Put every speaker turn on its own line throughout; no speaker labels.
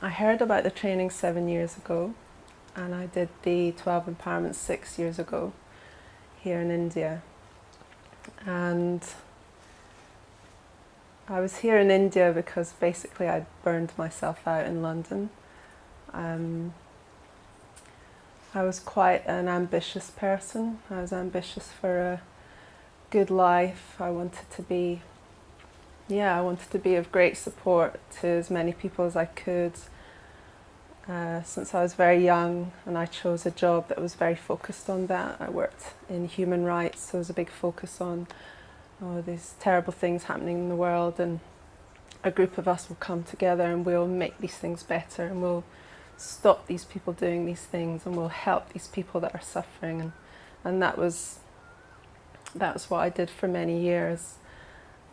I heard about the training seven years ago and I did the 12 empowerment six years ago here in India. And I was here in India because basically I'd burned myself out in London. Um, I was quite an ambitious person. I was ambitious for a good life. I wanted to be, yeah, I wanted to be of great support to as many people as I could. Uh, since I was very young and I chose a job that was very focused on that. I worked in human rights, so there was a big focus on oh, these terrible things happening in the world and a group of us will come together and we'll make these things better and we'll stop these people doing these things and we'll help these people that are suffering and, and that was that was what I did for many years.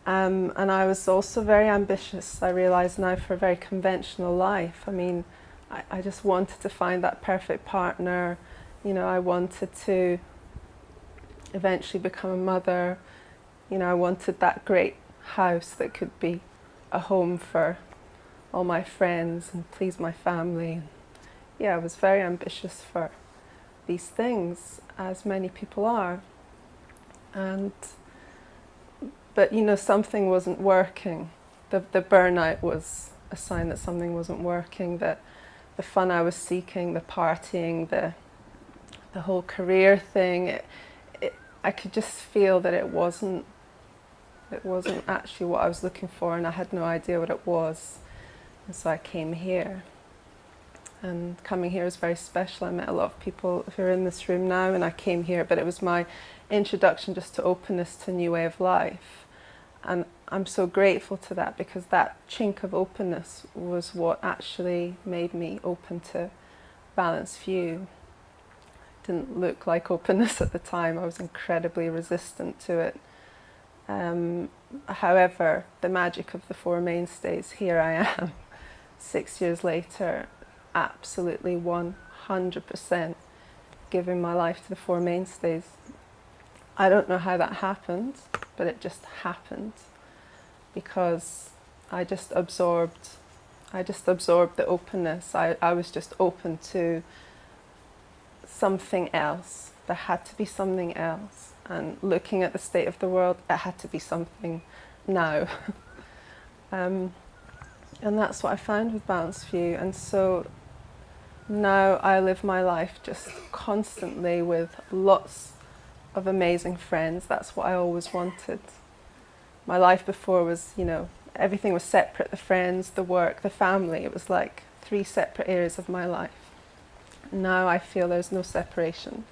Um, and I was also very ambitious, I realise now, for a very conventional life. I mean, I, I just wanted to find that perfect partner. You know, I wanted to eventually become a mother. You know, I wanted that great house that could be a home for all my friends and please my family. Yeah, I was very ambitious for these things, as many people are. And, but you know, something wasn't working. The, the burnout was a sign that something wasn't working, that the fun I was seeking, the partying, the the whole career thing, it, it, I could just feel that it wasn't it wasn't actually what I was looking for and I had no idea what it was. And so I came here. And coming here was very special. I met a lot of people who are in this room now and I came here, but it was my introduction just to openness to a new way of life. And I'm so grateful to that because that chink of openness was what actually made me open to balanced view. It didn't look like openness at the time. I was incredibly resistant to it. Um, however, the magic of the Four Mainstays, here I am, six years later, absolutely 100% giving my life to the Four Mainstays. I don't know how that happened, but it just happened because I just absorbed I just absorbed the openness. I, I was just open to something else. There had to be something else. And looking at the state of the world, it had to be something now. um, and that's what I found with Balanced View. And so now I live my life just constantly with lots of amazing friends. That's what I always wanted my life before was, you know, everything was separate, the friends, the work, the family. It was like three separate areas of my life. Now I feel there's no separation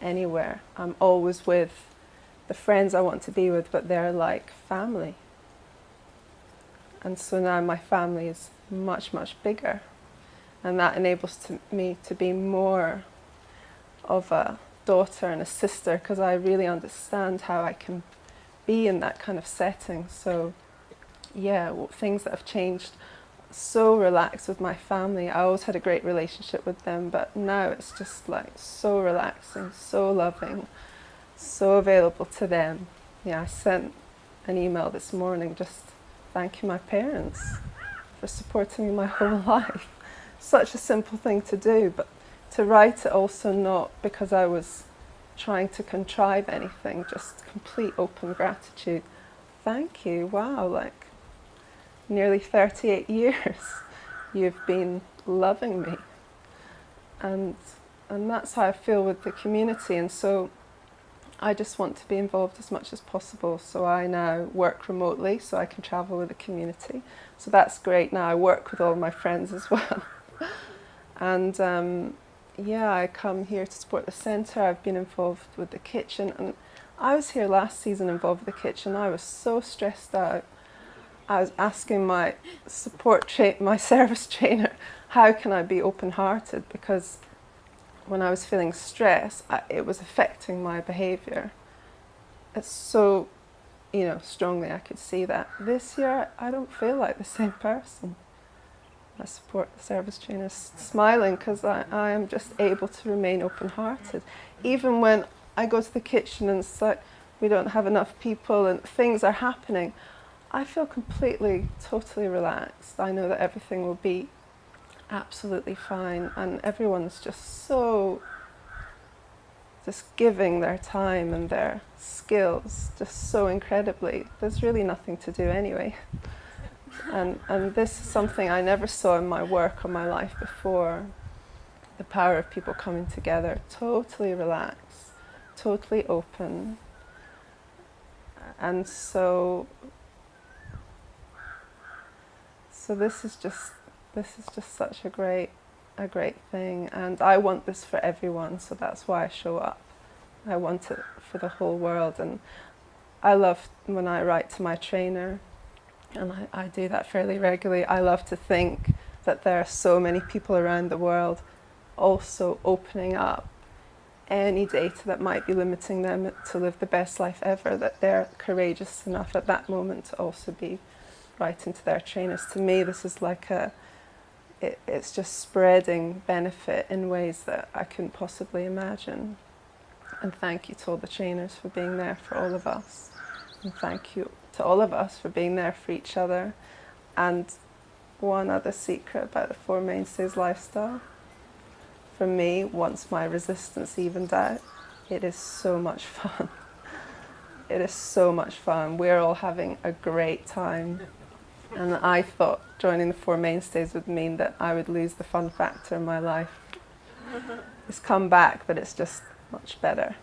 anywhere. I'm always with the friends I want to be with, but they're like family. And so now my family is much, much bigger. And that enables to me to be more of a daughter and a sister because I really understand how I can be in that kind of setting. So yeah, things that have changed so relaxed with my family. I always had a great relationship with them, but now it's just like so relaxing, so loving, so available to them. Yeah, I sent an email this morning just thanking my parents for supporting me my whole life. Such a simple thing to do, but to write it also not because I was trying to contrive anything, just complete open gratitude. Thank you, wow, like nearly 38 years you've been loving me. And, and that's how I feel with the community. And so I just want to be involved as much as possible. So I now work remotely so I can travel with the community. So that's great now. I work with all my friends as well. and um, yeah, I come here to support the centre. I've been involved with the kitchen and I was here last season involved with the kitchen. I was so stressed out. I was asking my support tra my service trainer, how can I be open-hearted? Because when I was feeling stress, I, it was affecting my behaviour. It's so, you know, strongly I could see that. This year, I don't feel like the same person. I support the service trainers smiling because I, I am just able to remain open-hearted. Even when I go to the kitchen and it's like we don't have enough people and things are happening, I feel completely, totally relaxed. I know that everything will be absolutely fine, and everyone's just so just giving their time and their skills just so incredibly. There's really nothing to do anyway. And, and this is something I never saw in my work or my life before. The power of people coming together, totally relaxed, totally open. And so, so this is just, this is just such a great a great thing and I want this for everyone so that's why I show up. I want it for the whole world and I love when I write to my trainer and I, I do that fairly regularly. I love to think that there are so many people around the world also opening up any data that might be limiting them to live the best life ever, that they're courageous enough at that moment to also be writing to their trainers. To me, this is like a, it, it's just spreading benefit in ways that I couldn't possibly imagine. And thank you to all the trainers for being there for all of us. And thank you to all of us for being there for each other. And one other secret about the Four Mainstays lifestyle. For me, once my resistance evened out, it is so much fun. It is so much fun. We're all having a great time. And I thought joining the Four Mainstays would mean that I would lose the fun factor in my life. It's come back, but it's just much better.